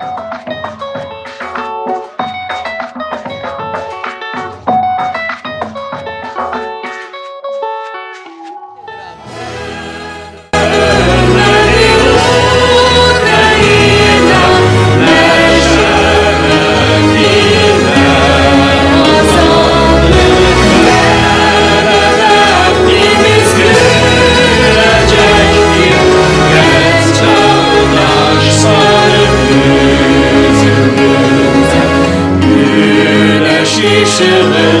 Bye. Krishna.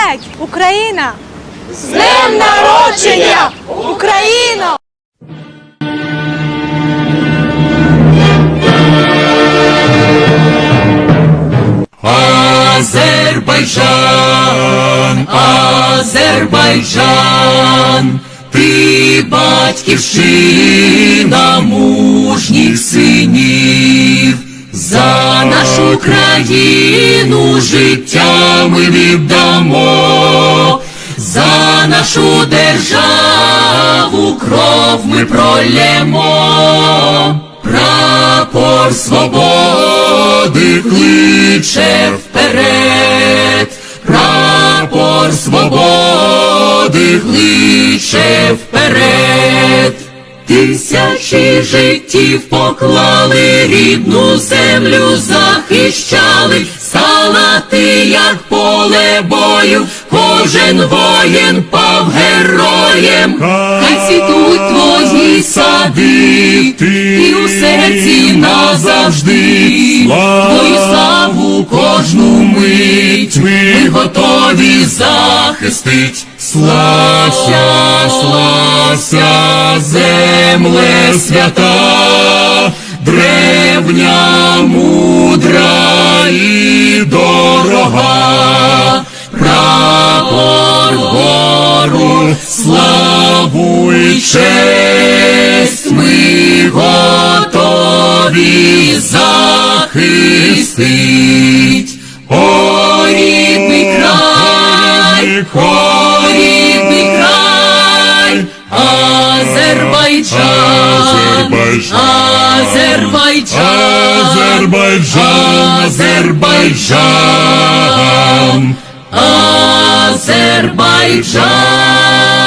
Mübarek Україна! З днем народження! Україно! Азербайджан, Азербайджан, ти батьківщина мужніх синів, за нашу країну життя ми віддамо, за нашу державу кров ми пролємо. Прапор свободи кличе вперед, прапор свободи кличе вперед. Тисячі життів поклали, рідну землю захищали, як поле бою, кожен воїн пав героєм, хай цвітуть твої сади, і у серці назавжди, твою славу кожну мить, ми готові захистить. Слався, слався, земле свята, древня, мудра і славу і честь ми готові захистить. О, рідний край, о, рідний край, Азербайджан, Азербайджан, Азербайджан, Азербайджан, Азербайджан.